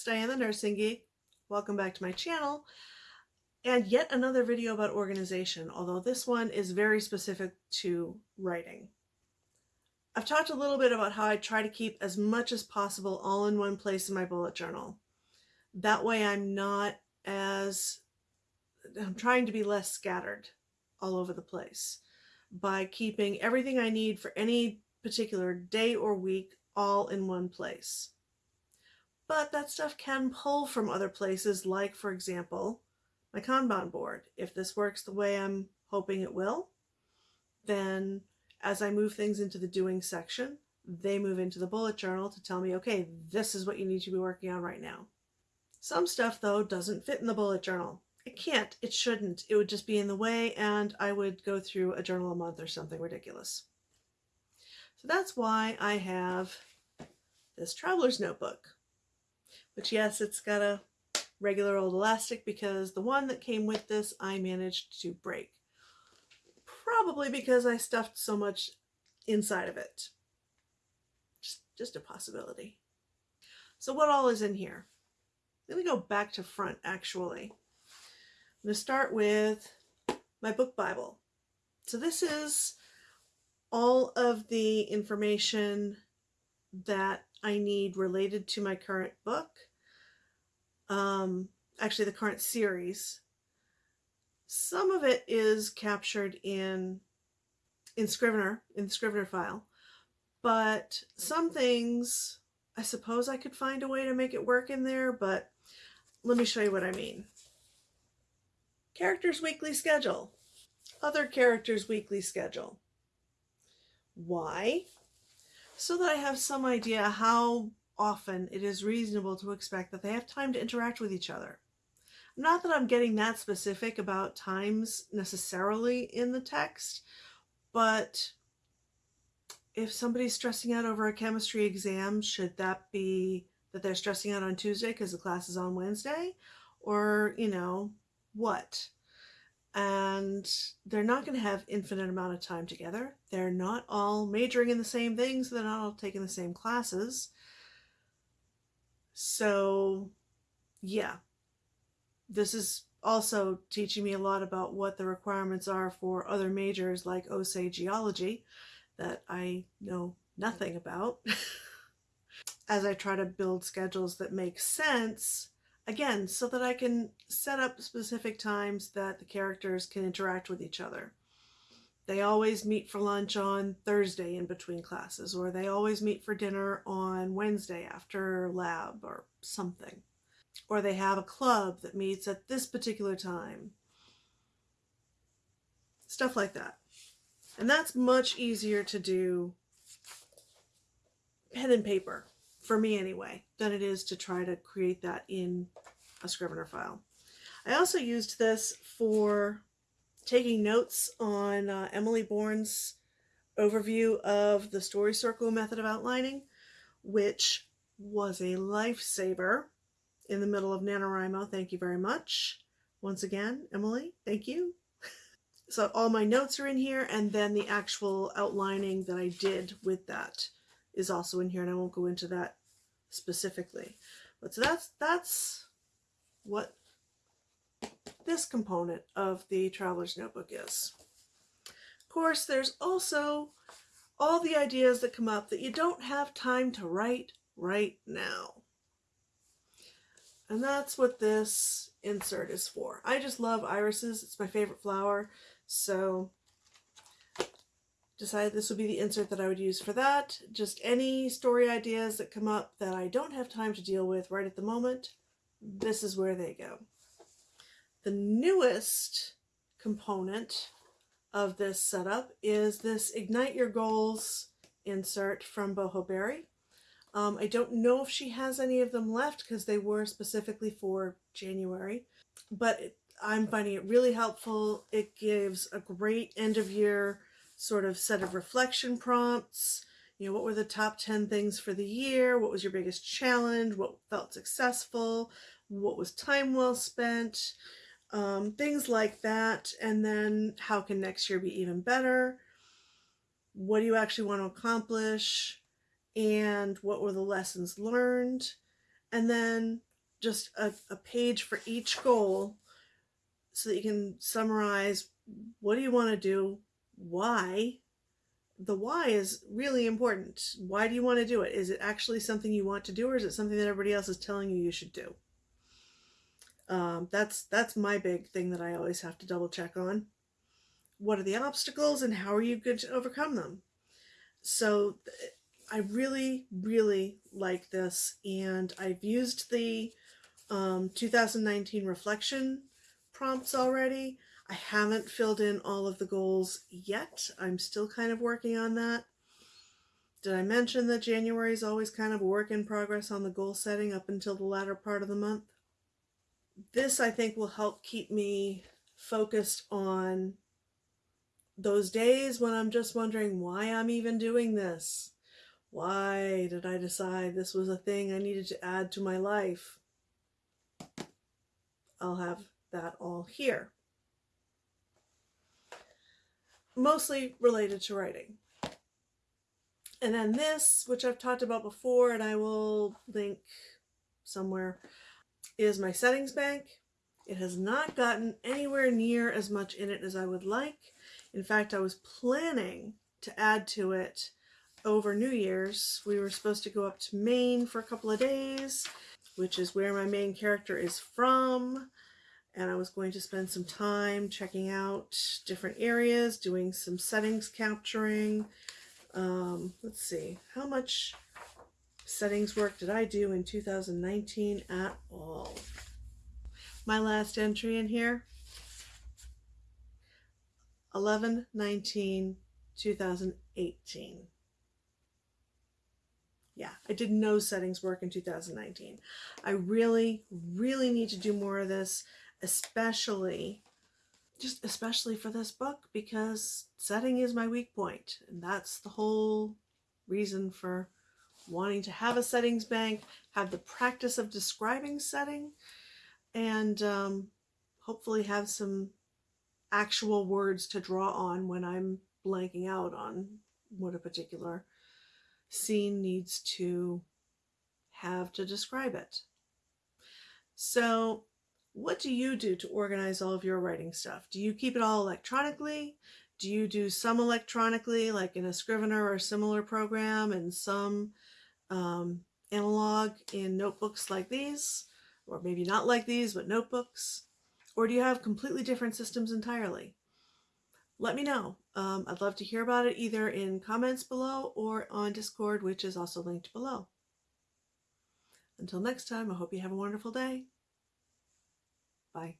It's Diane the Nursing Geek. Welcome back to my channel and yet another video about organization, although this one is very specific to writing. I've talked a little bit about how I try to keep as much as possible all in one place in my bullet journal. That way I'm not as, I'm trying to be less scattered all over the place by keeping everything I need for any particular day or week all in one place but that stuff can pull from other places like, for example, my Kanban board. If this works the way I'm hoping it will, then as I move things into the doing section, they move into the bullet journal to tell me, okay, this is what you need to be working on right now. Some stuff, though, doesn't fit in the bullet journal. It can't, it shouldn't. It would just be in the way and I would go through a journal a month or something ridiculous. So that's why I have this traveler's notebook. Which yes, it's got a regular old elastic because the one that came with this I managed to break. Probably because I stuffed so much inside of it. Just, just a possibility. So what all is in here? Let me go back to front actually. I'm going to start with my book Bible. So this is all of the information that I need related to my current book. Um, actually, the current series. Some of it is captured in in Scrivener, in the Scrivener file, but some things, I suppose I could find a way to make it work in there, but let me show you what I mean. Characters weekly schedule. Other characters weekly schedule. Why? so that I have some idea how often it is reasonable to expect that they have time to interact with each other. Not that I'm getting that specific about times necessarily in the text, but if somebody's stressing out over a chemistry exam, should that be that they're stressing out on Tuesday because the class is on Wednesday? Or, you know, what? and they're not going to have infinite amount of time together. They're not all majoring in the same things. So they're not all taking the same classes. So yeah, this is also teaching me a lot about what the requirements are for other majors like OSE geology that I know nothing about as I try to build schedules that make sense Again, so that I can set up specific times that the characters can interact with each other. They always meet for lunch on Thursday in between classes, or they always meet for dinner on Wednesday after lab or something. Or they have a club that meets at this particular time. Stuff like that. And that's much easier to do pen and paper for me anyway, than it is to try to create that in a Scrivener file. I also used this for taking notes on uh, Emily Bourne's overview of the story circle method of outlining, which was a lifesaver in the middle of NaNoWriMo. Thank you very much. Once again, Emily, thank you. so all my notes are in here and then the actual outlining that I did with that is also in here and I won't go into that specifically. But so that's that's what this component of the Traveler's Notebook is. Of course, there's also all the ideas that come up that you don't have time to write right now. And that's what this insert is for. I just love irises. It's my favorite flower. So decided this would be the insert that I would use for that. Just any story ideas that come up that I don't have time to deal with right at the moment, this is where they go. The newest component of this setup is this Ignite Your Goals insert from Boho Berry. Um, I don't know if she has any of them left because they were specifically for January, but it, I'm finding it really helpful. It gives a great end of year sort of set of reflection prompts. You know, what were the top 10 things for the year? What was your biggest challenge? What felt successful? What was time well spent? Um, things like that. And then how can next year be even better? What do you actually want to accomplish? And what were the lessons learned? and then just a, a page for each goal so that you can summarize what do you want to do, why. The why is really important. Why do you want to do it? Is it actually something you want to do, or is it something that everybody else is telling you you should do? Um, that's that's my big thing that I always have to double check on. What are the obstacles, and how are you going to overcome them? So I really, really like this, and I've used the um, 2019 reflection prompts already. I haven't filled in all of the goals yet. I'm still kind of working on that. Did I mention that January is always kind of a work in progress on the goal setting up until the latter part of the month? This, I think, will help keep me focused on those days when I'm just wondering why I'm even doing this. Why did I decide this was a thing I needed to add to my life? I'll have that all here. Mostly related to writing. And then this, which I've talked about before and I will link somewhere, is my settings bank. It has not gotten anywhere near as much in it as I would like. In fact, I was planning to add to it over New Year's. We were supposed to go up to Maine for a couple of days, which is where my main character is from. And I was going to spend some time checking out different areas, doing some settings capturing. Um, let's see, how much settings work did I do in 2019 at all? My last entry in here, 11 19 2018 yeah, I did no settings work in 2019. I really, really need to do more of this, especially, just especially for this book, because setting is my weak point, and that's the whole reason for wanting to have a settings bank, have the practice of describing setting, and um, hopefully have some actual words to draw on when I'm blanking out on what a particular scene needs to have to describe it. So what do you do to organize all of your writing stuff? Do you keep it all electronically? Do you do some electronically, like in a Scrivener or similar program, and some um, analog in notebooks like these? Or maybe not like these, but notebooks? Or do you have completely different systems entirely? let me know. Um, I'd love to hear about it either in comments below or on Discord, which is also linked below. Until next time, I hope you have a wonderful day. Bye.